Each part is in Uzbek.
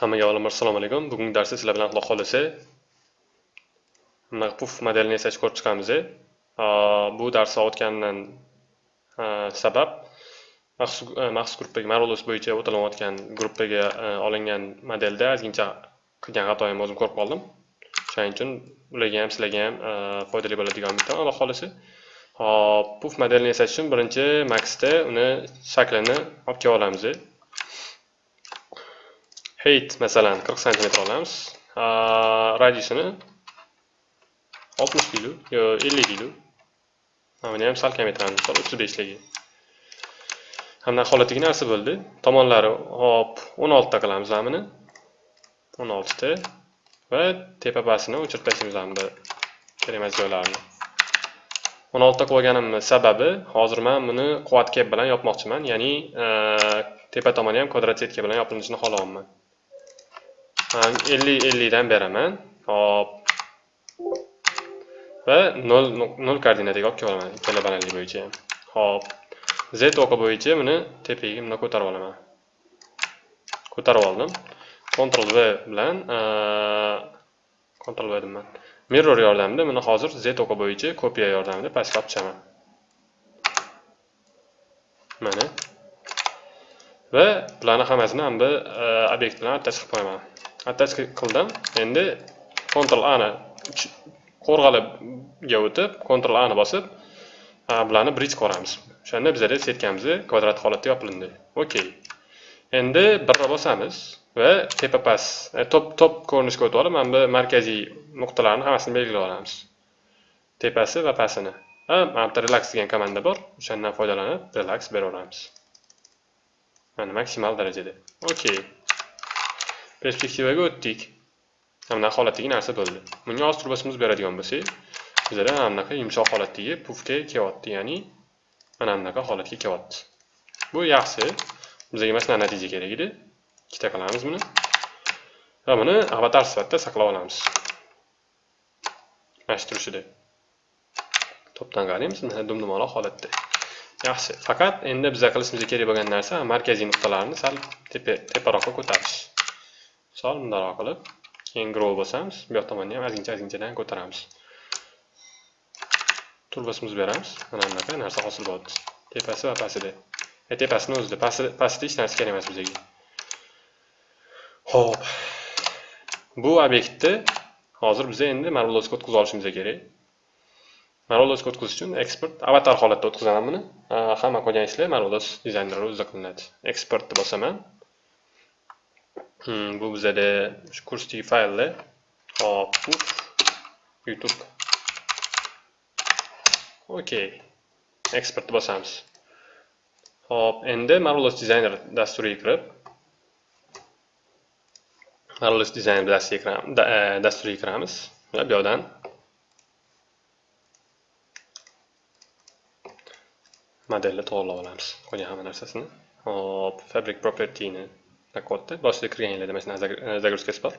Hammaga avvalambor assalomu alaykum. Bugungi darsda sizlar bilan Xudo xolisa mana puf modelini yasash ko'rib chiqamiz. Bu darsni o'tgandan sabab maxsus gruppaga marolos bo'yicha o'tilayotgan gruppaga olingan modelda ozgincha qilgan xatoyimni o'zim ko'rib qoldim. Shuning uchun ularga ham sizlarga ham foydali bo'ladigan umiddaman, Xudo xolisa. Hop, puf modelini yasash uchun birinchi Maxda uni shaklini olib kelib olamiz. Height masalan 40 cm olamiz. Radiusini 60 deylik yo 50 deylik. Buni ham sal kamaytiramiz, misol 35ligi Hamda holatdagi narsa bo'ldi. Tomonlari hop 16 ta qilamiz buni. 16 ta va tepa pasini o'chirib tashlaymiz hamda kerak emas joylarini. 16 ta qo'yganimning sababi hozir men buni quvat kep bilan yopmoqchiman, ya'ni e, tepa tomoni ham kvadrat setka bilan yopilishini xohlayapman. 50 50 dan beraman. Hop. Va 0 0 koordinataga olib kelaman ikkala balandlik bo'yicha ham. Hop. Z o'qi bo'yicha buni tepaga buni ko'tarib olaman. Ko'tarib oldim. Ctrl V bilan Ctrl V deman Mirror yordamida buni hozir Z o'qi bo'yicha kopiya yordamida pastga olib chiqaman. Mana. Va bularni hammasini ham bir obyekt bilan attach qo'yaman. Attach qildim. Endi Ctrl A ni qo'rg'alibga o'tib Ctrl A ni bosib bularni bridge ko'ramiz o'shanda bizada setkamiz kvadrat holatda yopilindi. Okey endi birra bosamiz va tepa past e, top top ko'rinishga o'tib olib mana bu markaziy nuqtalarni hammasini belgilab olamiz. Tepasi va pastini mana bitta relax degan komanda bor. O'shandan foydalanib relax beraveramiz. Mana maksimal darajada. Okey perspektivaga o'tdik mana holatdagi narsa bo'ldi bunga hozir turbasimiz beradigan bo'lsak bizada mana bunaqa yumshoq holatdagi pufga kelyapti ya'ni. Mana bunaqa holatga kelyapti bu yaxshi. Bizga mana shunaqa natija kerak edi. Ikkita qilamiz buni. Va buni avatar sifatida saqlab olamiz. Mana shu turishida to'pdan qaraymiz mana dumdumaloq holatda. Yaxshi. Faqat endi biza qilishimiz kerak bo'lgan narsa markaziy nuqtalarni sal teparoqqa ko'tarish. Misol bundoq qilib keyin grow bosamiz. Bu yoq tomonni ham ozgincha ozginchadan ko'taramiz. Turbasimizni beramiz. Mana bunaqa narsa hosil bo'ldi. Tepasi va pastida e, tepasini o'zida. Pastida hech narsa kerak emas bizga. Ho'p bu obyektni hozir biz endi marvelosga o'tkazib olishimiz kerak. Marvelosga o'tkazish uchun eksport avatar holatda o'tkazaman buni. Hamma qolgan ishlar marvelos dizaynerlar o'zida qilinadi. Eksportni bosaman. Hmm, bu bizada shu kursdagi fayllar hop youtube. Okey eksportni bosamiz hop endi marvelous designer dasturiga kirib. Marvelous designer dasturiga e, kiramiz. Va bu yoqdan. Modelni to'g'irlab olamiz. Qolgan hamma narsasini. Hop fabric propertyni. Kodda boshida kirganinglarda mana shunaqa загрузкасы bor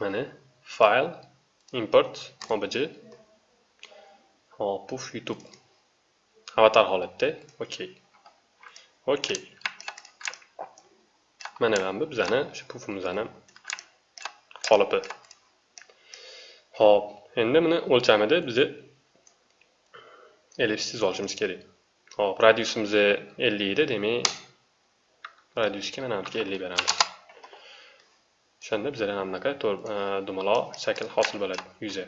mana file import obj hop puf youtube avatar holatda okey okey mana mana bu bizani shu pufimizni qolipi hop endi buni o'lchamida bizni ellipsiz olishimiz kerak hop radiusimiz 50 edi demak radiusga mana buyoqqa 50 beramiz o'shanda bizada mana bunaqa dumaloq shakl hosil bo'ladi yuzi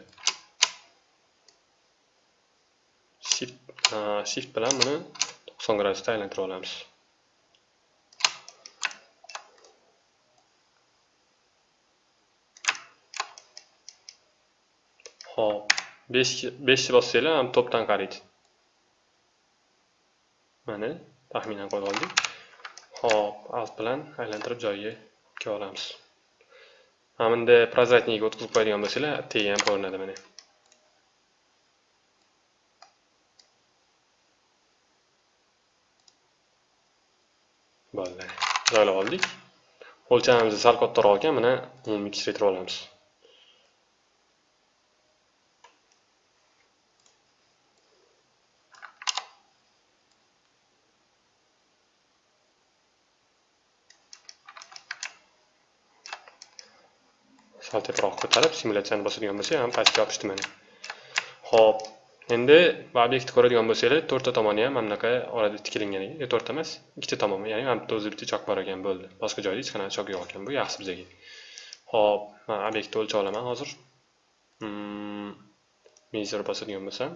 shift shift bilan buni 90 gradusda aylantirib olamiz hop 5 5 bossanglar ham to'pdan mana taxminan qo'yib oldik. Hop alt bilan aylantirib joyiga kelib olamiz. Mana bunda прозрачныйga o'tkazib qo'yadigan bo'lsanglar tegi ham ko'rinadi mana. Bo'ldi. Joylab oldik. O'lchamimizni sal kattaroq ekan mana umumiy kichraytirib olamiz. Sal teparoq ko'tarib simulyatsiyani bosadigan bo'lsak ham pastga yopishdi mana ho'p endi bu obyektni ko'radigan bo'lsanglar to'rtta tomoni ham mana bunaqa orada tikilingan ekan to'rtta emas ikkita tomon ya'ni mana bitta o'zi bitta chok bor ekan bo'ldi. Boshqa joyda hech qanaqa chok yo'q ekan bu yaxshi bizaga ho'p man obyektni o'lchab olaman hozir. Hmm, mezer bosadigan bo'lsam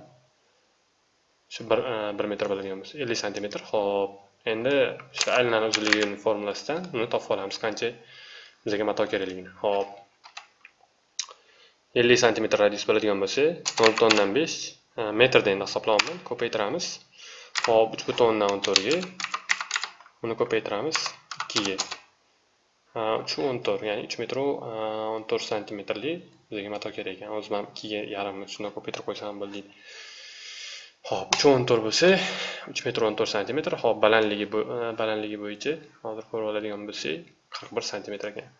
shu bir e, bir metr bo'ladigan bo'lsa ellik santimetr. Ho'p endi shu aylanani uzunligini formulasidan uni topib olamiz. Qancha? Bizga mato kerakligini. Ho'p ellik santimetr radius bo'ladigan bo'lsa nol butun o'ndan e, metrda endi hisoblayapman ko'paytiramiz hop uch butun o'ndan o'n uni ko'paytiramiz ikkiga e, uch o'n to'rt ya'ni 3 metr e, o'n to'rt santimetrli bizga mato kerak ekan o'zim ham ikkiga yarimni shundan ko'paytirib qo'ysam ham bo'ldi Xo'p, 3 o'n to'rt bo'lsa, 3 metr 14 santimetr. Xo'p, balandligi balandligi bo'yicha hozir ko'rib oladigan bo'lsak, 41 santimetr ekan.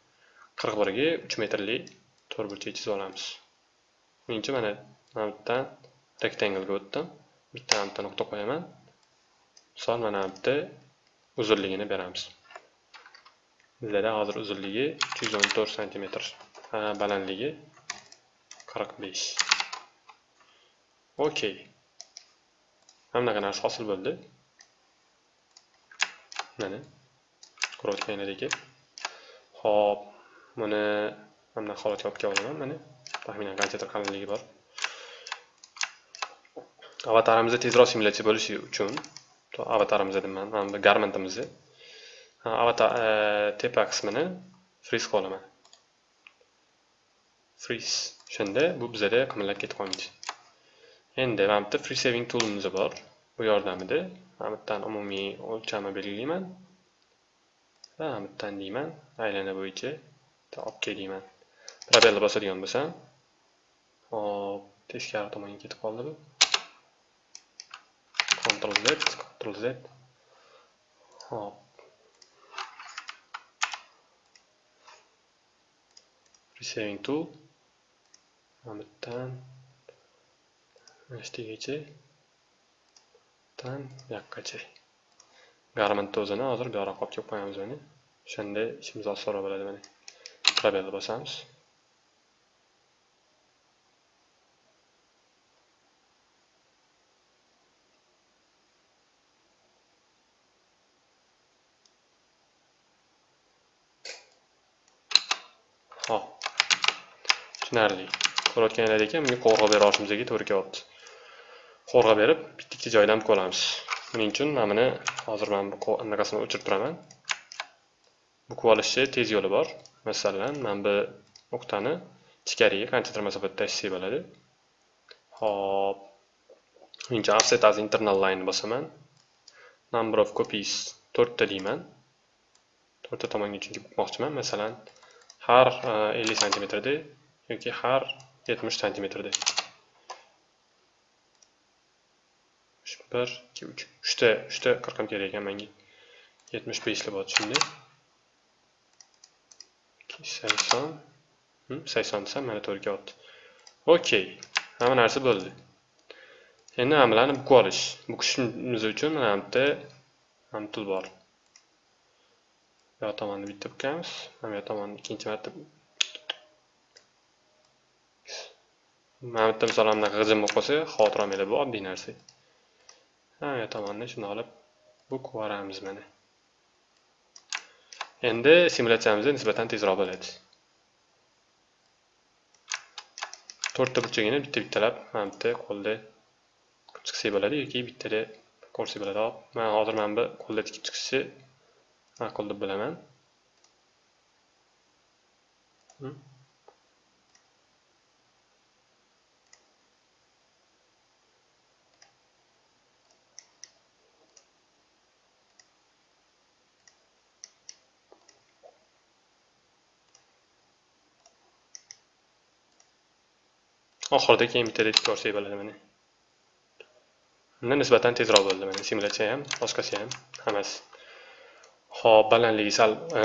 41 ga 3 metrli to'rtburchak chizib olamiz. Menimcha mana mana bu yerdan rectangle o'tdim. Bitta bitta nuqta qo'yaman. Misol mana bu yerda uzunligini beramiz. Bizlarda hozir uzunligi 314 santimetr, balandligi 45. Okey. hamma narsa hosil bo'ldi mana ko'rayotganingizdek hop buni mana holatga olib kelib olaman mana taxminan qanchadir qalinligi bor. Avatarimizni tezroq simulyatsiya bo'lishi uchun avatarimizni deyman mana bu garmentimizni. Avatar e, tepa qismini friz qilib olaman. Friz shunda bu bizada qimirlab ketib qolmaydi endi mana bitta free saving toolimiz bor. Bu yordamida mana bu yerdan umumiy o'lchamni belgilayman. Va mana bu yerdan deyman aylana bo'yicha olib kel deyman bosadigan bo'lsam hop teskari tomonga ketib qoldi bu Ctrl Z Ctrl Z. Hop. Resaving tool. Mana bu yerdan ishtigacha dan yoqqacha garment o'zini hozir bu olib kelib qo'yamiz mana o'shanda ishimiz osonroq bo'ladi mana probelni bosamiz hop tushunarli ko'rayotganlaringdek bunga qo'rg'a bera olishimizga to'g'ri kelyapti qo'rg'a berib bitta ikkita joydan olamiz buning uchun mana buni hozir mana bu anaqasini o'chirib turaman. Bu olishni tez yo'li bor. Masalan mana bu nuqtani ichkariga qanchadir masofada tashlasak bo'ladi hop menimcha offset as internal line bosaman. Number of copies to'rtta deyman. To'rtta tomonga chunki bukmoqchiman. Masalan har e, ellik santimetrda yoki har yetmish santimetrda. Bir ikki uch uchta uchta qirqim kerak ekan manga. Yetmish beshli bo'ldi shunday sakson hm, sakson desam mana to'rtga kelyapti okey hamma narsa bo'ldi. Endi hammalarni bukib olish. Bukishimiz uchun mana bu yerda ham tul bor. Bu yoq tomonni bitta bukamiz. Mana bu yoq tomonni ikkinchi marta mana bitta yerda misol bunaqa g'ijim bo'lib qolsa xotira olmanglar bu oddiy narsa hamma tomondan shuni olib bu yuboramiz mana. Endi simulyatsiyamizda nisbatan tezroq bo'ladi. To'rtta burchagini bitta bittalab mana bitta qo'lda chiqsak bo'ladi yoki bittada ko'rsak bo'ladi. Hop man hozir mana bu qo'lda tikib chiqishni ma'qul deb bilaman hmm. Oxirida keyin bitta retk ko'rsak bo'ladi mana. Undan nisbatan tezroq bo'ldi mana. Simulyatsiya ham boshqasi ham hammasi. Hop balandligi sal e,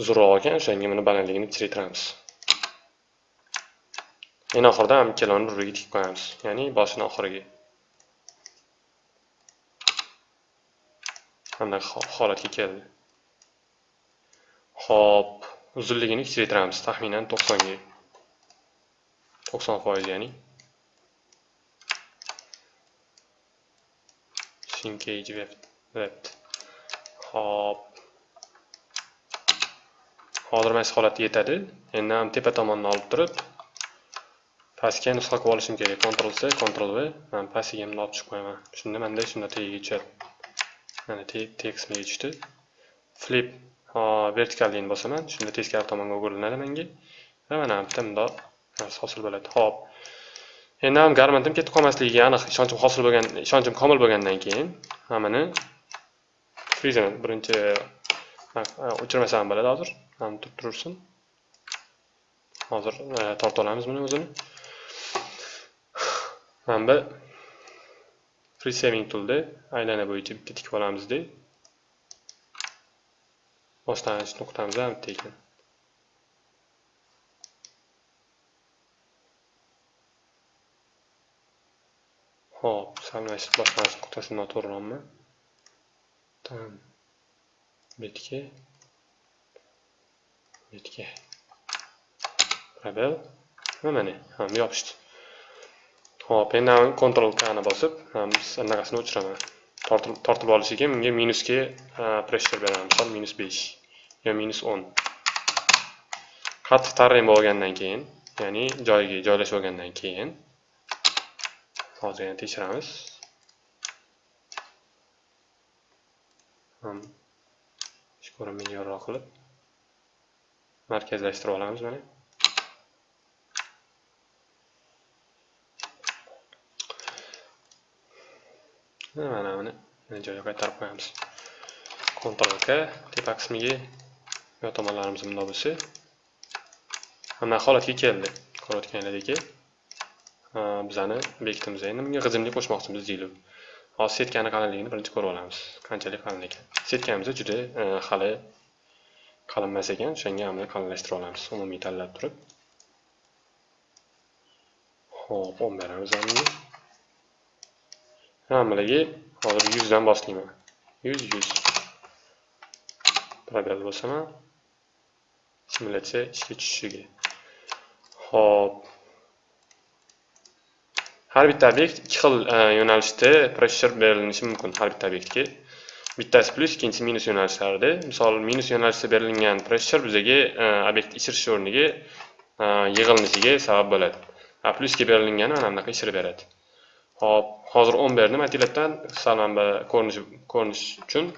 uzunroq ekan o'shanga buni balandligini kichraytiramiz eng oxirida ham ikkalovini bir biriga tikib qo'yamiz ya'ni boshini oxiriga. Bunday holatga keldi. Hop uzunligini kichraytiramiz taxminan to'qsonga to'qson foiz ya'ni shinkage web web hop. Hozir mana shu holatda yetadi endi ham tepa tomonni olib turib pastga nusxa qilib olishim kerak Ctrl C Ctrl V. Man pastiga bunday olib chiqib qo'yaman shunda manda shunda tagiga tushadi mana tekstga tushdi flip. Vertikal bosaman shunda teskari tomonga o'giriladi menga va mana bu yerda bundoq hosil bo'ladi. Hop. Endi ham garmentim ketib qolmasligiga aniq ishonchim hosil bo'lgan ishonchim komil bo'lgandan keyin hammani frizani birinchi o'chirmasam bo'ladi hozir. Ham turib tursin hozir eh, tortib olamiz buni o'zini. Mana bu free saving toolda aylana bo'yicha bitta tikib olamizda boshlanish nuqtamiz ham bitta ekan Hop, salmash boshlanish nuqtasi noto'g'riroqmi? Tam betga betga probel va mana ham yopishdi. Hop, endi Ctrl K ni bosib, anaqasini o'chiraman. Tortib tortib olishiga menga minusga pressure beraman. Misol minus 5 yo minus 10. Qattiq tarang bo'lgandan keyin, ya'ni joyiga joylashib olgandan keyin hozir yana tekshiramiz ham ish ko'rinmaydi yorroq qilib markazlashtirib olamiz mana mana buni joyiga qaytarib qo'yamiz Ctrl K tepa qismiga yo tomonlarimiz bundoq bo'lsa mana holatga keldi ko'rayotganingizdek bizani bekitimiz endi. Bunga g'ijimlik qo'shmoqchimiz deylik. Hozir setkani qalinligini birinchi ko'rib olamiz. Qanchalik qalin ekan setkamiz juda e, hali qalin emas ekan. O'shanga hamda qalinlashtirib olamiz. Umumiy tanlab turib. Ho'p o'n beramiz hammaligi hozir yuzdan boshlayman yuz yuz. Probel bosaman simulyatsiya ishga tushishiga. Ho'p har bitta obyekt ikki xil e, yo'nalishda pressure berilishi mumkin har bitta obyektga. Bittasi plyus ikkinchisi minus yo'nalishlarida. Misol minus yo'nalishda berilgan pressure bizaga e, obyekt ichirish o'rniga e, yig'ilinishiga sabab bo'ladi. A plyusga berilgani mana bunaqa ichirib beradi. Hop hozir o'n berdim aytinglardan sal mana bu ko'rinish ko'rinish uchun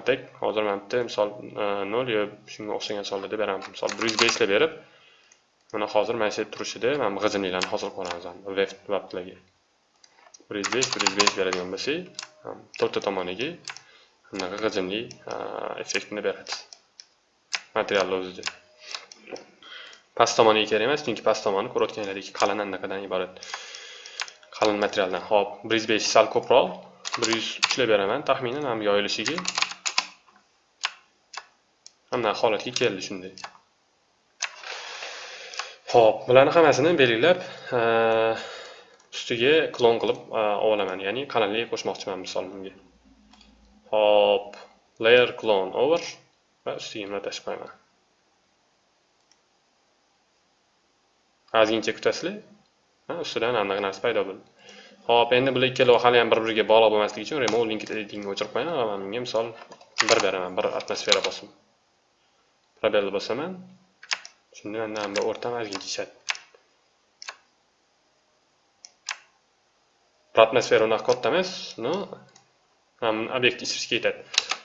atak. Hozir mana bu misol nol yo shunga o'xshagan sonlarda beraman. Misol bir yuz beshlab berib Mana hozir mana shu turishida mana bu g'ijimliklarni hosil qilamiz web veblarga. 105 105 beradigan bo'lsak, to'rtta tomoniga bunaqa g'ijimli effektni beradi. Materialni o'zida. Past tomoniga kerak emas, chunki past tomoni ko'rayotganlaringizdek qalin anaqadan iborat. Qalin materialdan. Hop, 105 sal ko'proq bir yuz uchlab beraman, taxminan ham yoyilishiga. Mana holatga keldi shunday. Xo'p, bularni hammasini belgilab, ustiga klon qilib olaman, ya'ni qalinlik qo'shmoqchiman misol bunga. Xo'p, layer clone over va ustiga nima tashib qo'yaman. Ozgincha kutasizlar. Ha, ustidan aniq narsa paydo bo'ldi. Xo'p, endi bular ikkala hali ham bir-biriga bog'liq bo'lmasligi uchun remove link editingni o'chirib qo'yaman va menga misol bir beraman, bir atmosfera bosim. Probel bosaman. Shunda manda o'rtam ozgincha tushadi. atmosfera unaqa katta emas, no ham obyekt ichirishga ketadi.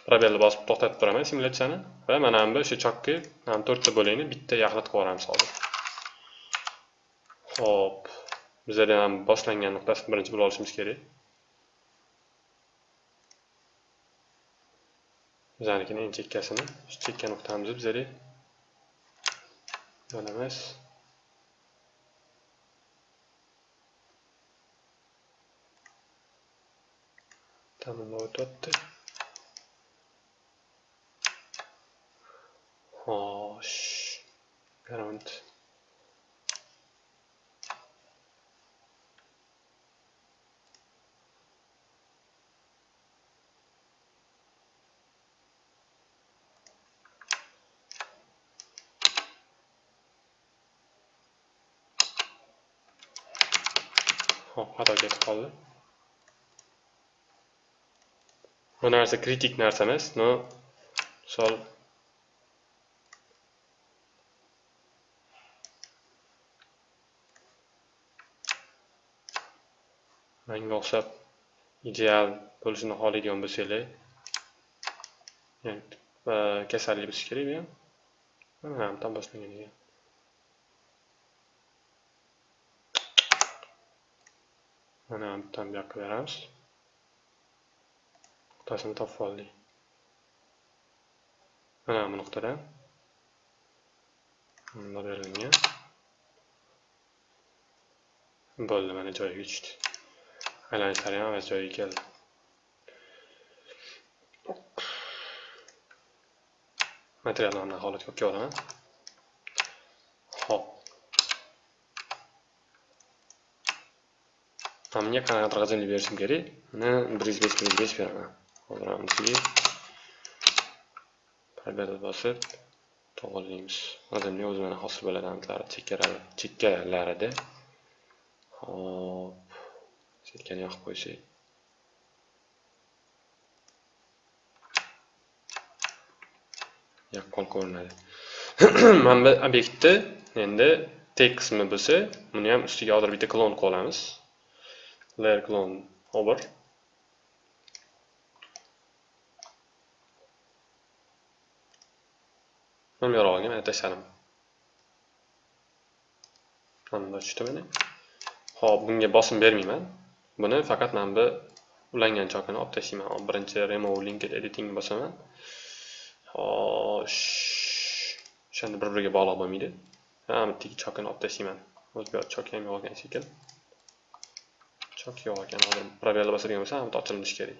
Probelni bosib to'xtatib turaman simulyatsiyani va mana bu o'sha chokki ham to'rtta bo'lakni bitta yaxlit qilib yuboramiz hozir. Xo'p, bizada ham boshlangan nuqtasini birinchi bilib olishimiz kerak. Bizanikining eng chekkasini, shu chekka nuqtamizni bizada Anonymous. download 取って。はーし。アラウンド。Xato ketib qoldi. Bu narsa kritik narsa emas, no misol manga o'xshab ideal bo'lishini xohlaydigan bo'lsanglar yani kasallik bo'lsa kerak bu ham mana ham boshlagan ekan mana bittani bu yoqqa beramiz nuqtasini topib oldik mana bu nuqtada bunda berilgan bo'ldi mana joyiga tushdi aylanishlari ham o'z joyiga keldi materiallarni holatga olib kelaman hop bunga qanaqadir g'ijimlik berishim kerak buni bir yuz besh bir yuz besh beraman hozir bunisiga probel bosib to'g'irlaymiz g'ijimlik o'zi mana hosil bo'ladi aniqlari chekkalarida hop setkani yoqib qo'ysak yaqqol ko'rinadi mana bu obyektni endi tek qismi bo'lsa buni ham ustiga hozir bitta klon qilib olamiz layer clone. Over mana bu yorug'iga mana tashladim. Mana bunday tushdi mana hop bunga bosim bermayman. Buni faqat mana bu ulangan chokini olib tashlayman. Birinchi remove linked editing bosaman. Xo'sh. O'shanda bir biriga bog'liq bo'lmaydi. Ha bittagi chokini olib tashlayman. O'zi bu chok ham yo'q shekilli chok yo'q ekan hozir probelni bosadigan bo'lsa, hamma ochilinishi kerak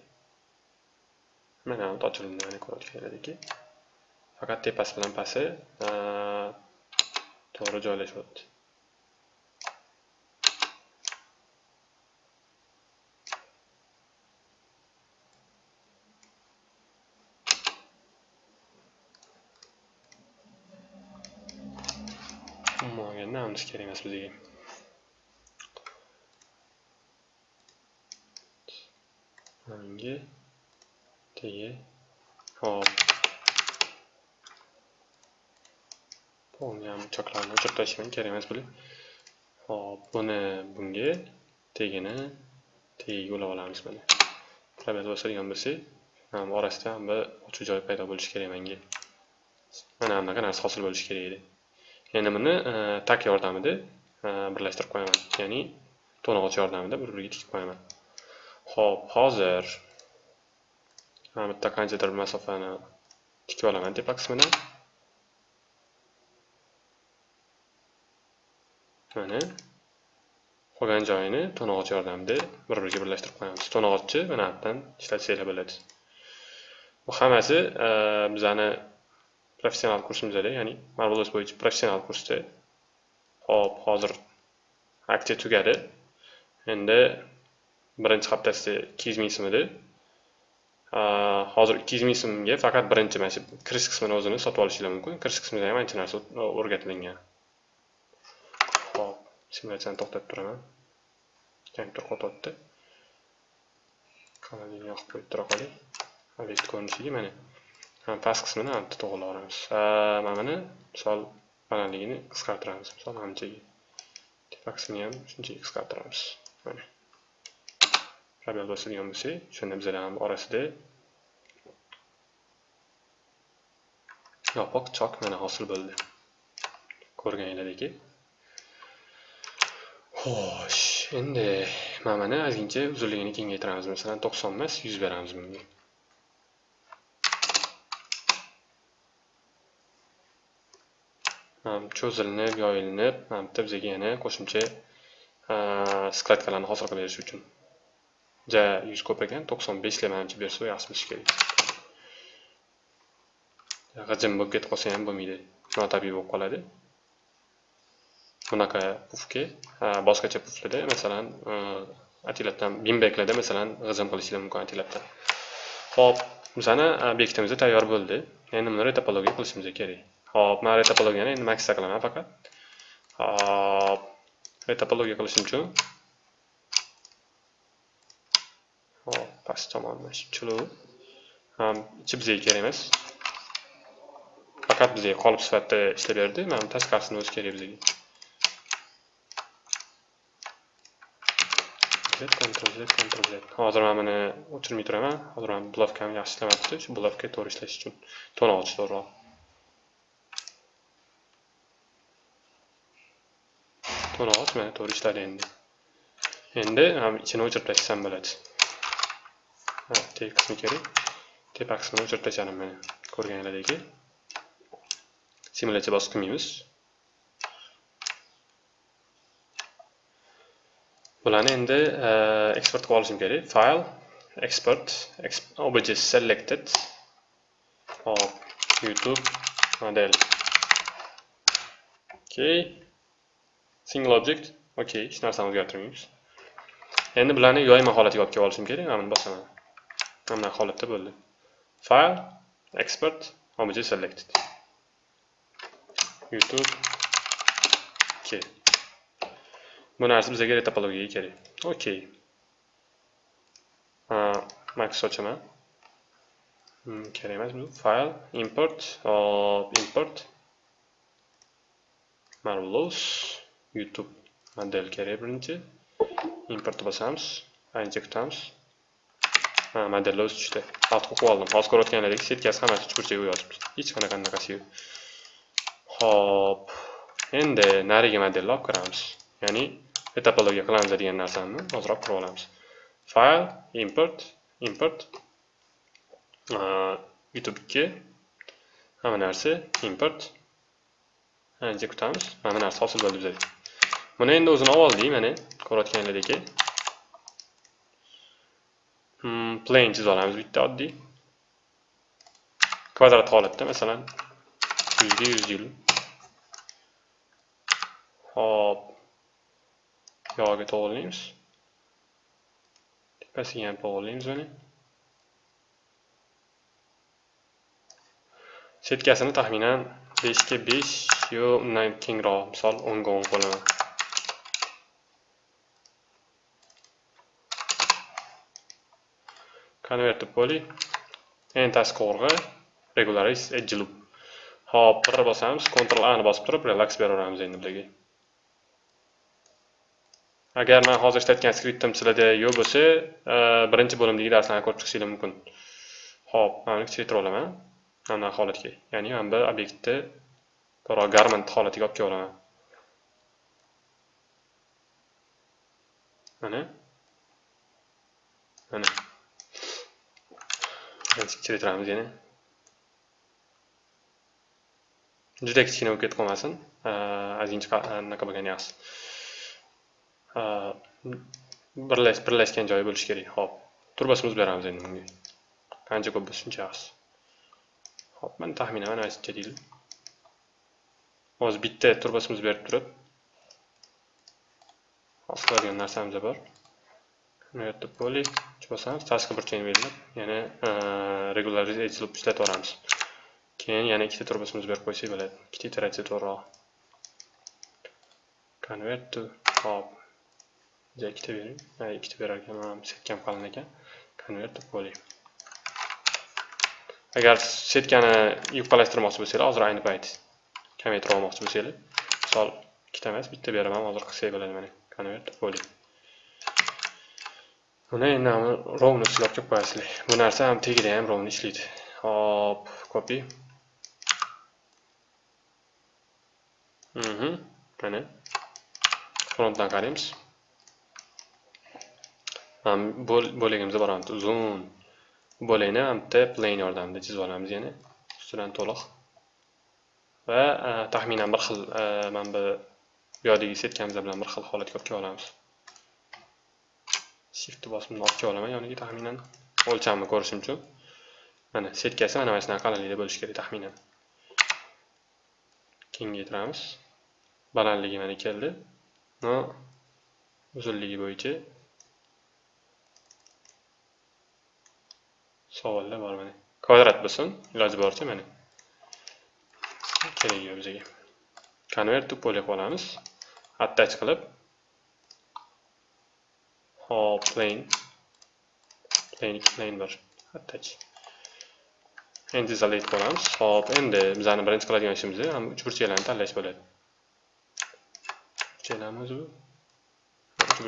mana hamma ochilindi mana ediki, faqat tepasi bilan pasti to'g'ri joylashyapti umuman namimiz kerak emas bizga manga tegi hop bo'lgan choklarni o'chirib tashlayman kerak emas bular hop buni bunga tegini tagiga ulab olamiz mana probel bosadigan bo'lsak mana orasida bir ochiq joy paydo bo'lishi kerak menga mana bunaqa narsa hosil bo'lishi kerak edi endi buni tak yordamida birlashtirib qo'yaman ya'ni to'ng'ich yordamida bir biriga tikib qo'yaman Xo'p, hozir mana bitta qanchadir masofani tikib olaman tepa qismidan mana qolgan joyini to'ng'ich yordamida bir biriga birlashtirib qo'yamiz to'ng'ichni mana bu yerdan ishlatsanglar bo'ladi bu hammasi bizani uh, professional kursimizda ya'ni marvelous bo'yicha professional kursda Xo'p, hozir aksiya tugadi endi birinchi haftasida ikki yuz ming so'm edi hozir ikki yuz ming so'mga faqat birinchi mana shu kirish qismini o'zini sotib olishinglar mumkin. Kirish qismida ham ancha narsa o'rgatilgan. Hop simulyatsiyani to'xtatib turaman. Kompyuter qotyapti kanalini yoqib qo'yib tura qoling obyekt ko'rinishiga mana. Past qismini bitta to'g'irlaveramiz mana buni misol balandligini qisqartiramiz. Misol anchaga tepa qismini ham shunchaga qisqartiramiz. Mana. Probel bosadigan bo'lsak shunda bizlar ham orasida yopiq chok mana hosil bo'ldi ko'rganinglardek xo'sh endi mana mana ozgincha uzunligini kengaytiramiz masalan to'qson emas yuz beramiz bunga cho'zilinib yoyilinib mana bitta bizga yana qo'shimcha skladkalarni hosil qilib berish uchun ja yuz ko'p ekan to'qson beshga manimcha bersa yaxshi bo'lishi kerak g'ijim bo'lib ketib qolsa ham bo'lmaydi notabiiy bo'lib qoladi bunaqa pufga boshqacha puflarda masalan atilabdan bimbeklarda masalan g'ijim qilishlar mumkin atilabdan ho'p bizani obyektimiz tayyor bo'ldi endi buni retopologiya qilishimiz kerak Xo'p, man retopologiyani endi maksda qilaman faqat. ho'p e retopologiya qilishim uchun past tomon mana shu chuluv ham ichi bizga kerak emas. Faqat bizga qolip sifatida ishlab berdi. Mana bu tashqarisini o'zi kerak bizga. Z ctrl z ctrl z hozir mana buni o'chirmay turaman. Hozir mana blavkam yaxshi ishlamabdi shu blavka to'g'ri ishlash uchun. To'ng'ich to'g'riroq to'ng'ich mana to'g'ri ishladi endi. Endi ham ichini o'chirib tashlasam bo'ladi teg qismi kerak tepa qismini o'chirib tashladim mana ko'rganlaringdek simulyatsiya bosib qilmaymiz bularni endi eksport qilib olishim kerak file export obj selected. hop youtube model. okay single object. okay hech narsani o'zgartirmaymiz endi bularni yoyma holatiga olib kelib olishim kerak mana buni bosaman mana holatda bo'ldi. File export obj selected. Youtube k. Bu narsa bizga kerak. Kerak okey max ochaman hmm, kerak emas bu. File import hop import. Marvelous youtube model kerak birinchi. Import bosamiz. Ancha kutamiz ha modellar o'zi tushdi alt o'qib oldim. Hozir ko'rayotganlaringiz setkasi hammasi chuqurchaga yozibdi. Hech qanaqa anaqasi yo'q. Ho'p endi narigi modelni olib kiramiz. Ya'ni etapologiya qilamiz degan narsani hozir olib kirib olamiz. File import import. Youtube 2 hamma narsa import. Ancha kutamiz? Mana bu narsa hosil bo'ldi bizga. Buni endi o'zini olib oldik mana ko'rayotganlaringdek Hmm, plane chizib olamiz bitta oddiy. Kvadrat holatda masalan yuzga yuz yil. Hop yog'iga to'g'rilaymiz tepasiga ham to'g'rilaymiz uni. setkasini taxminan beshga besh yo undan kengroq misol o'nga o'n qo'llaman convert to poly. Entasi qo'rg'a regularize edge loop hop bir bosamiz ctrl a ni bosib turib relax beraveramiz endi bularga agar man hozir ishlatgan skriptim sizlarda yo'q bo'lsa e, birinchi bo'limdagi darslarni ko'rib chiqishinglar mumkin. Ho'p mana kuchaytirib olaman. Mana holatga. Ya'ni mana bu obyektni to'g'ri garment holatiga olib kelib olaman mana. Mana. Kichiktiramiz yana juda kichkina bo'lib ketib qolmasin ozgincha anaqa bo'lgani yaxshi birlashgan joyi bo'lishi kerak ho'p. Turbasimizni beramiz endi bunga qancha ko'p bo'lsa shuncha yaxshi ho'p mana taxminan mana shuncha deylik hozir bitta turbosimiz berib turib hosil qiladigan narsamiz bor bu poli bosamiz tashqi burchakni belgilab yana regularize edge ishlatib yuboramiz keyin yana ikkita turbosimiz berib qo'ysak bo'ladi ikkita iteratsiya to'g'riroq convert to hop ikkita bering ikkita berar ekan setkam qalin ekan convert to agar setkani yupqalashtirmoqchi bo'lsanglar hozir ayni payt kamaytirib olmoqchi bo'lsanglar misol ikkita emas bitta beraman hozir qilsak bo'ladi mana convert to buni endi rovni silab kelib qo'yasizlar bu narsa ham tagida ham rovni ishlaydi hop copy. Mhm. Mana frontdan qaraymiz bo'lagimizda boramiz uzun bo'lakni bitta plane yordamida chizib olamiz yana ustidan to'liq va e, taxminan bir xil e, mana bu bu yerdagi setkamiz bilan bir xil holatga olib kelib olamiz shift bosimni olib olaman yoniga taxminan o'lchamni ko'rishim uchun mana setkasi mana mana shunaqa qalinlikda bo'lishi kerak taxminan kengaytiramiz balandligi mana keldi. Uzunligi bo'yicha savollar bor mana kvadrat bo'lsin iloji boricha mana keragi yo'q bizga convert to poly qilib olamiz attach qilib hop plane. Plane ikki bir attach endi isolate qilamiz hop endi bizani birinchi qiladigan ishimiz ham uch burchaklarni tanlash bo'ladi. Burchaklarmi o'zi bu.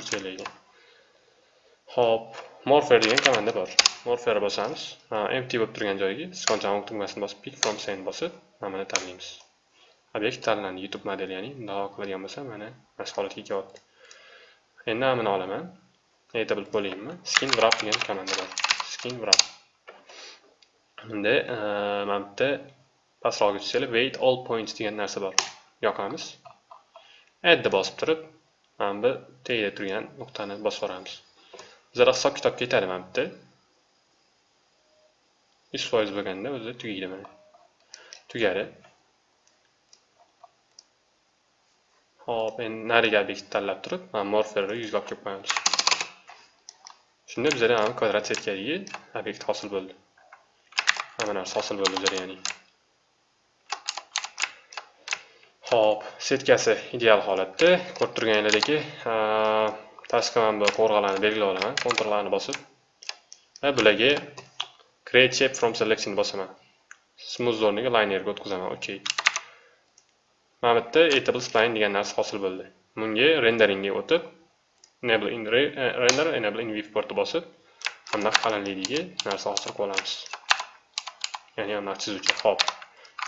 Uch hop morpher degan komanda bor. Morpher bosamiz empty bo'lib turgan joyiga sichqon tugmasini bosib pick from scene bosib mana buni tanlaymiz. Obyekt tanlandi youtube modeli ya'ni bundoq qiladigan bo'lsa mana mana shu holatga kelyapti endi mana buni olaman. Aytable poly'imni skin wrap degan komanda bor skin wrap endi mana bu yerda pastroqqa tushsanglar wait all points degan narsa bor yoqamiz addni bosib turib mana bu tagida turgan nuqtani bosib yuboramiz bizlar hisob kitob ketadi mana bu yerda yuz foiz bo'lganda o'zi tugaydi mana tugadi hop endi nariga obyektni tanlab turib mana morferni yuzga olib kelib qo'yamiz shunda bizada mana kvadrat setkadagi obyekt hosil bo'ldi hamma narsa hosil bo'ldi bizada ya'ni Xo'p, setkasi ideal holatda. Ko'rib turganingizdek, pastga mana bu qo'rg'alarni belgilab olaman, kontrollarni bosib va bularga create shape from selection bosaman. Smooth o'rniga linerga o'tkazaman. OK. Mana bu yerda editable spline degan narsa hosil bo'ldi. Bunga renderingga o'tib, enable in eh, render, enable in viewport bosib, bunday qalinligiga narsa hosil qilib olamiz. Ya'ni bunday chizuvchi. hop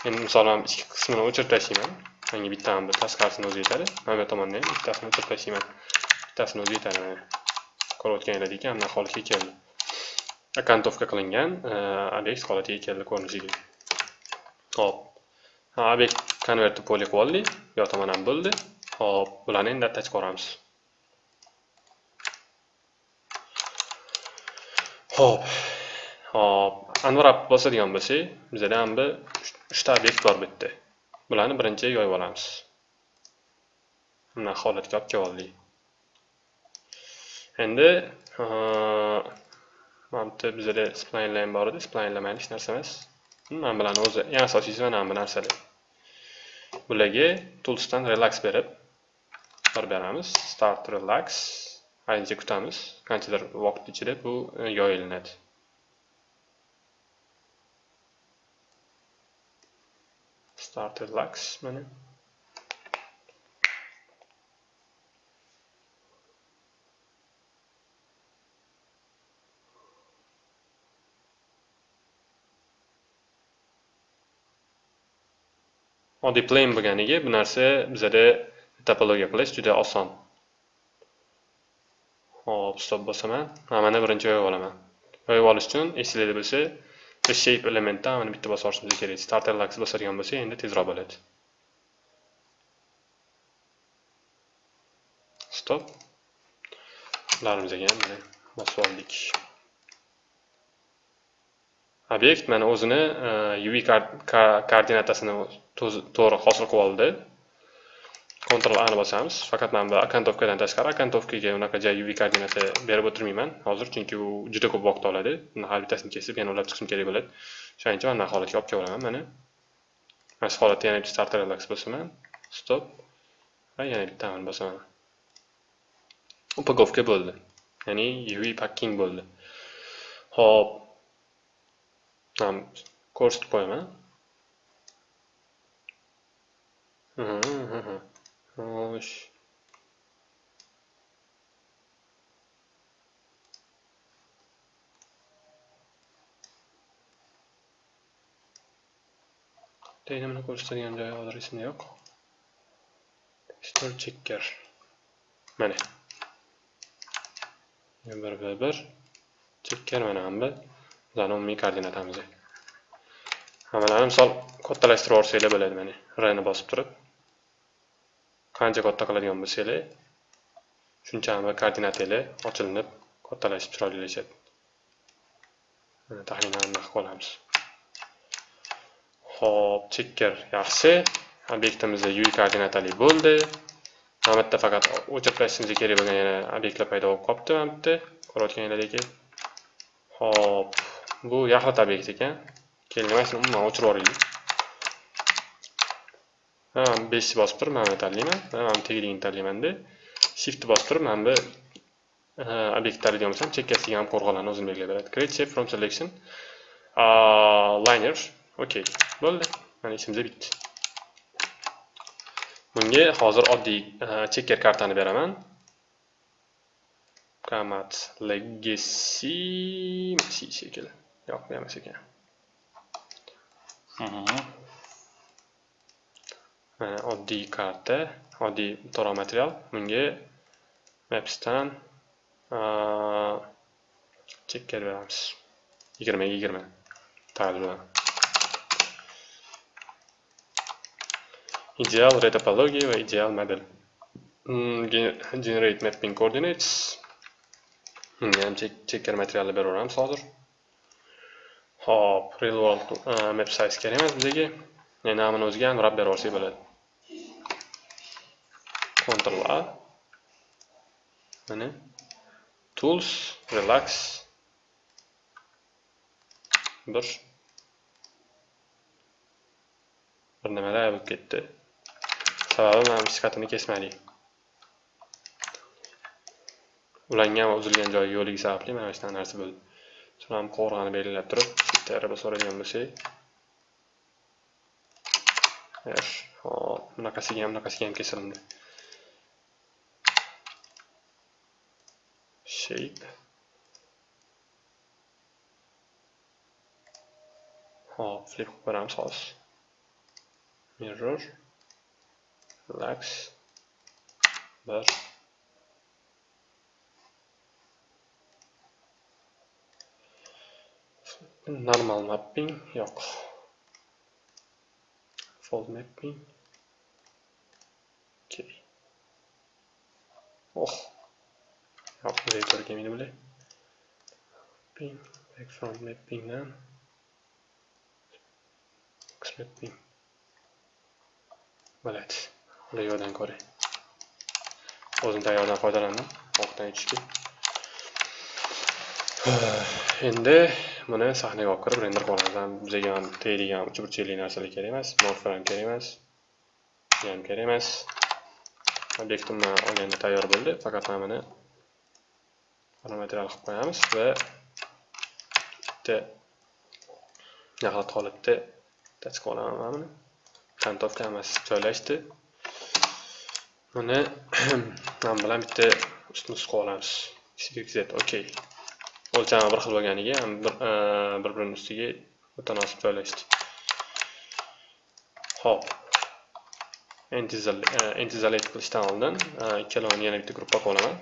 Endi misolan ikki qismini o'chirib tashlayman. manga bittani bir tashqarisini o'zi yetadi. Mana bu tomondan ham bittasini o'chirib tashlayman. Bittasini o'zi yetadi mana. Ko'rayotganingizdek, ana holatga keldi. Akantovka qilingan obyekt holatiga keldi ko'rinishiga. Hop. Obyekt konvertni poli qilib oldik. Bu yoqda tomon ham bo'ldi. Hop, bularni endi attach qilamiz. Hop. Hop, unwrap bosadigan bo'lsak, bizda ham bir 3 ta obyekt bor bu yerda. Bularni birinchi yoyib olamiz. Mana holatga olib keldik. Endi mana bitta bizda splinelar bor edi, splinelar mayli hech narsa emas. Mana bularni o'zi eng asosiysi mana bu narsalar. Bularga toolsdan relax berib bir beramiz. Start relax. Ancha kutamiz. Qanchadir vaqt ichida bu yoyilinadi. started lax mana oddiy plain bo'lganiga bu narsa bizada topologiya qilish juda oson hop stop bosaman. Mana birinchi yoyib olaman. Yoyib olish uchun esinglarda bo'lsa shape elementdan mana bitta bosib olishimiz kerak. Starter lax bosadigan bo'lsa, endi tezroq bo'ladi. Stop. Larimizga ham mana bosib oldik. Obyekt mana o'zini e, uv koordinatasini to'g'ri hosil qilib oldi. Ctrl A ni bosamiz. Faqat mana bu akantovkadan tashqari akantovkaga unaqa joy UV koordinata berib o'tirmayman hozir, chunki u juda ko'p vaqt oladi. Uni har bittasini kesib yana ulab chiqishim kerak bo'ladi. Shuning uchun mana holatga olib kelaman mana. Mana shu holatda yana bitta start relax bosaman. Stop. Va yana bitta bittani bosaman. Upakovka bo'ldi. Ya'ni UV packing bo'ldi. Xo'p. Ham ko'rsatib qo'yaman. Mhm. Xo'sh. Daynamini ko'rsatadigan joyi hozir esimda yo'q. Store checker. Mana. bir bir bir checker mana hamda bizani umumiy koordinatamiz. Hammalarni misol kattalashtirib yuborsanglar bo'ladi mana. R ni bosib turib qancha katta qiladigan bo'lsanglar shuncha koordinatanglar ochilinib kattalashib chiroylilashadi mana taxminan anaqa olamiz ho'p checker yaxshi. Obyektimizda uy koordinatali bo'ldi. Mana bu yerda faqat o'chirib tashlashimiz kerak bo'lgan yana obyektlar paydo bo'lib qolibdi mana bu yerda ko'rayotganingizdek ho'p bu yaxlit obyekt ekan. Keling mana umuman o'chirib yuboraylik. Mana 5 bosib turib mana buni tanlayman mana bu tagligini tanlaymanda shift bosib turib mana bu obyekt deydigan bo'lsam chekkasiga ham qo'rg'onlarni o'zim belgilab beradi create shape from selection. Liner okey. Bo'ldi mana ishimiz bitdi bunga hozir oddiy e, checker kartani beraman Kamat legacy. Si shekilli yo'q bu emas ekan mana oddiy karta oddiy to'lov material. Bunga mapsdan chekka beramiz. Yigirmaga yigirma. Tagli bilan. Ideal retopologiya va ideal model. Mm, generate mapping coordinates. Bunga ham checker materialni beraveramiz hozir. Hop real world map size kerak emas bizga. Endi hamini o'ziga unwrap berib bo'ladi. Ctrl A. Mana. Tools relax. Bir. Bir nimalar bo'lib ketdi. Sababi mana bu skatini kesmadik ulangan va uzilgan joyi yo'qligi sababli mana shunaqa narsa bo'ldi. Shuni ham qovurg'ani belgilab turib bitta araba so'raydigan bo'lsak. Hop bunaqasiga ham bunaqasiga ham kesildi shape. Hop flip qilib ko'ramiz hozir mirror lax bir normal mapping yo'q fold mapping okay oh. Yo'q bunday to'g'ri kelmaydi bular mapping background mappingdan x mapping bo'ladi ular yo'qdan ko'ray o'zim tayyordan foydalandim orqadan aytishga endi buni sahnaga olib kirib render qilamiz bizga ham tegadigan uchburchakli narsalar kerak emas morfram kerak emas ham kerak emas. Obyektimni olganda tayyor bo'ldi faqat mana buni material qilib qo'yamiz va bitta naqlat holatda tachib olaman mana buni kontovka hammasi joylashdi. Buni man bilan bitta ustma ust qilib olamiz xz okey o'lchami bir xil bo'lganiga bir e, birini ustiga mutanosib joylashdi hop entizolate e, qilishdan oldin e, ikkalovini yana bitta gruppa qilib olaman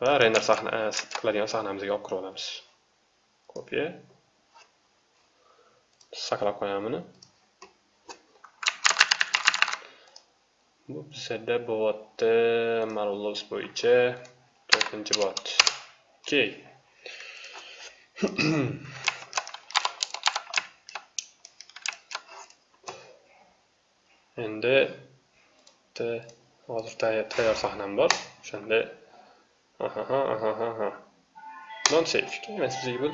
va render sahna qiladigan sahnamizga olib kirib olamiz. Kopiya saqlab qo'yaman buni. Bu bizada bo'lyapti. Malulus bo'yicha to'rtinchi bot. Okey. endi hozir tayyor sahnam bor. O'shanda ahaha ahaha non safe emas bizga bu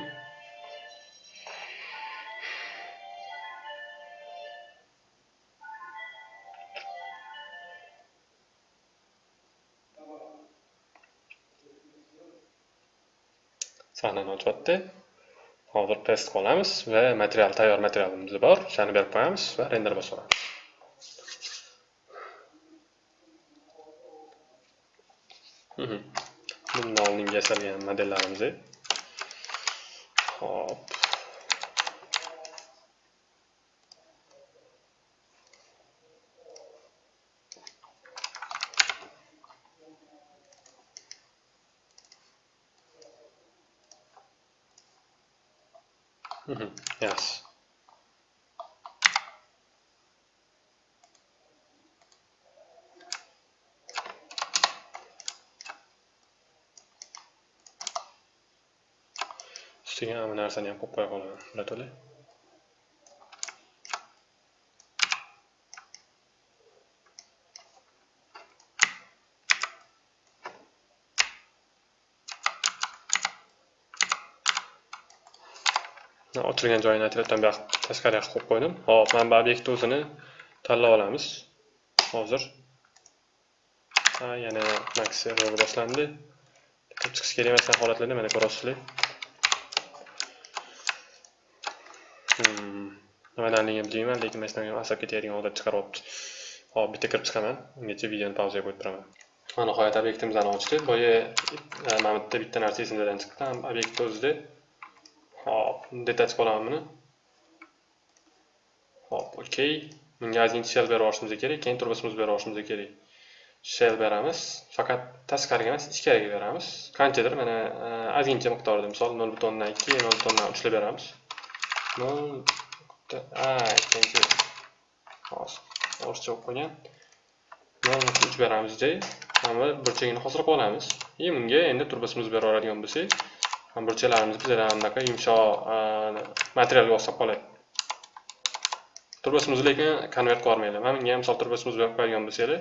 sahnani hozir test qilamiz va material tayyor materialimiz bor. O'shani berib qo'yamiz va render bosaveramiz mhm. bundan oldin yasalgan modellarimiz hop. Ustiga mana bu narsani ham qo'yib qo'ya joyini aytyapman bu tashqariga qo'yib qo'ydim. Hop mana bu obyektni o'zini tanlab olamiz. Hozir. Yana max server boshlandi. Chiqish kerak emas holatlarda mana ko'rasizlar hmm, nimadanligini bilmayman lekin mana shunaqa asab ketadigan odat chiqaryapti hop bitta kirib chiqaman ungacha videoni pauzaga qo'yib turaman mana nihoyat obyektimizni ochdi boya mana mana bitta bitta narsa esimdan chiqdi obyektni o'zida hop detach qilaman buni hop okey bunga ozgincha shell berib yuborishimiz kerak keyin turbosimizni berib yuborishimiz kerak shell beramiz faqat tashqariga emas ichkariga beramiz qanchadir mana ozgincha miqdorda misol nol butun o'ndan ikki nol butun o'ndan uchlab beramiz nol ikkinchi hozir o'rischa bo'lib qolgan nol uch beramiz joy mana burchagini hosil qilib olamiz и bunga endi turbosimizni berib yuboradigan bo'lsak burchaklarimiz bizada anaqa yumshoq materialga o'xshab qoladi turbosimiz lekin konvert qilib mana bunga ham misol turbosimizni berib qo'yadigan bo'lsanglar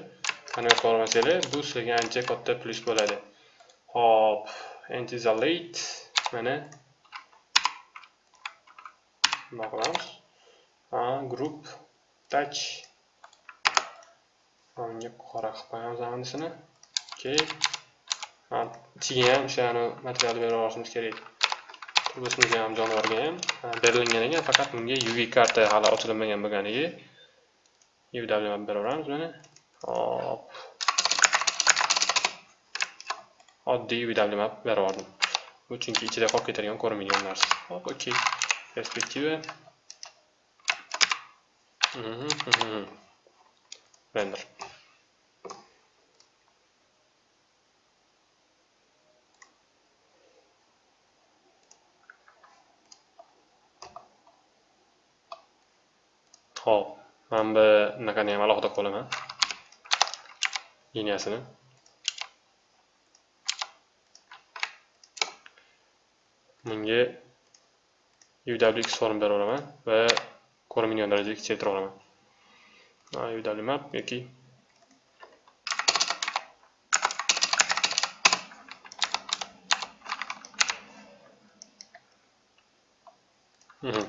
konvert qilib yubormasanglar bu sizlarga ancha katta plyus bo'ladi hop anti mana nima qilamiz group touch bunga qora qilib qo'yamiz hammasini Ha, ichiga ham o'shani materialni berib yuborishimiz kerak. Turbosimizni ham jonivorga ham. Berilgan ekan faqat bunga uv karta hali ochilmagan bo'lganiga uw berib yuboramiz mana hop. Oddiy uw berib yubordim bu chunki ichida qolib ketadigan ko'rinmaydigan narsa. Hop okey. Perspektiva Рендер. Xo'p, mana bu bunaqani ham alohida qo'laman. liniyasini. Bunga UWX form beraveraman va ko'rinmaydigan darajada kichaytirib olaman. UW map yoki mhm.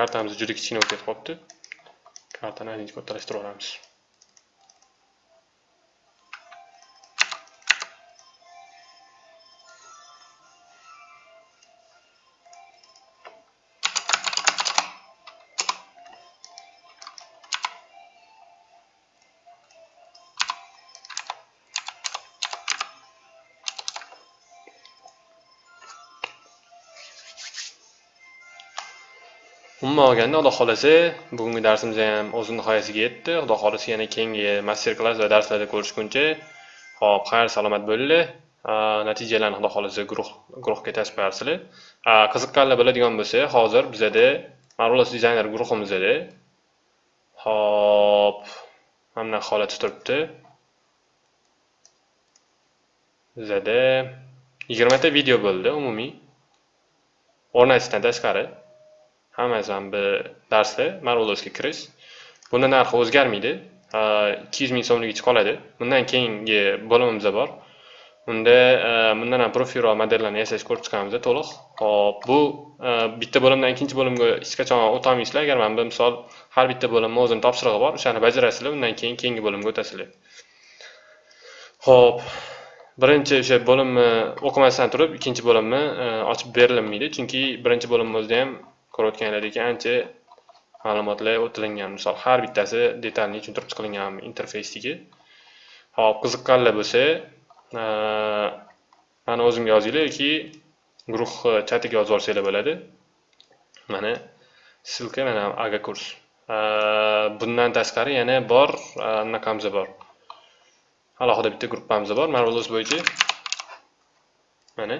kartamiz juda kichkina bo'lib ketib qolibdi. Kartani aylanib kattalashtirib umuman olganda xudo xohlasa bugungi darsimiz ham o'z nihoyasiga yetdi. Xudo xohlasa yana keyingi master klass va darslarda ko'rishguncha ho'p xayr salomat bo'linglar natijalarni xudo xohlasa guruh guruhga tashlarsizlar qiziqqanlar biladigan bo'lsa hozir bizada marvelous dizayner guruhimizda hop mana bunaqa holat turibdi. Bizada yigirmata video bo'ldi umumiy. O'rnatishdan tashqari. Hammasi ham bir darsda marvelosga kirish. Buni narxi o'zgarmaydi. Ikki yuz ming so'mligicha qoladi. Bundan keyingi bo'limimiz bor. Unda e, bundan ham profilroq modellarni yasash ko'rib chiqamiz to'liq. Hop bu e, bitta bo'limdan ikkinchi bo'limga hech qachon o'tolmaysizlar agar mana bu misol har bitta bo'limni o'zini topshirig'i bor o'shani bajarasizlar undan keyin keyingi bo'limga o'tasizlar. Ho'p birinchi o'sha bo'limni o'qimasdan turib ikkinchi bo'limni e, ochib berilmaydi chunki birinchi bo'limni o'zida ham ko'rayotganlaridek ancha ma'lumotlar o'tilingan. Misol har bittasi detalni tushuntirib chiqilingan interfeysdagi. Hop qiziqqanlar bo'lsa e, mana o'zimga yozinglar yoki guruh e, chatiga yozib yuborsanglar bo'ladi. Mana ссылка mana aga kurs. E, bundan tashqari yana bor anaqamiz bor. Alohida bitta gruppamiz bor. Marvelous bo'yicha mana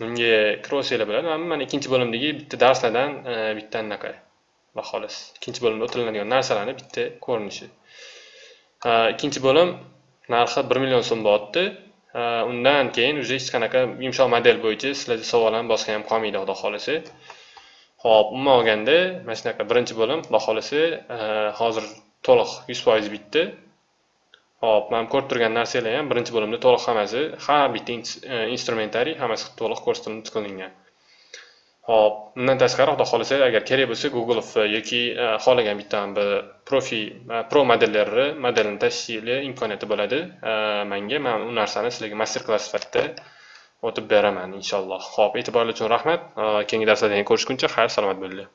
bunga kirib bilan bo'ladi. Mana ikkinchi bo'limdagi bitta darslardan e, bitta anaqa va xolos ikkinchi bo'limda o'tiriladigan narsalarni bitta ko'rinishi. E, ikkinchi bo'lim narxi bir million so'm bo'lyapti e, undan keyin уже hech qanaqa yumshoq model bo'yicha sizlarda savol ham boshqa ham qolmaydi xudo xohlasa. Ho'p umuman olganda mana shunaqa birinchi bo'lim xudo xohlasa hozir to'liq yuz foiz bitdi. Hop, mana ko'rib turgan narsalar ham birinchi bo'limda to'liq hammasi, har bitta e, instrumentariy hammasi to'liq ko'rsatib qilingan. Hop, undan tashqari xudo xohlasa agar kerak bo'lsa Google yoki e, xohlagan bitta bir profi e, pro modellarni modelini tashishli imkoniyati bo'ladi. E, menga man u narsani sizlarga master klass sifatida o'tib beraman inshaalloh. Ho'p e'tiboringiz uchun rahmat. Keyingi darslarda ko'rishguncha xayr salomat bo'linglar.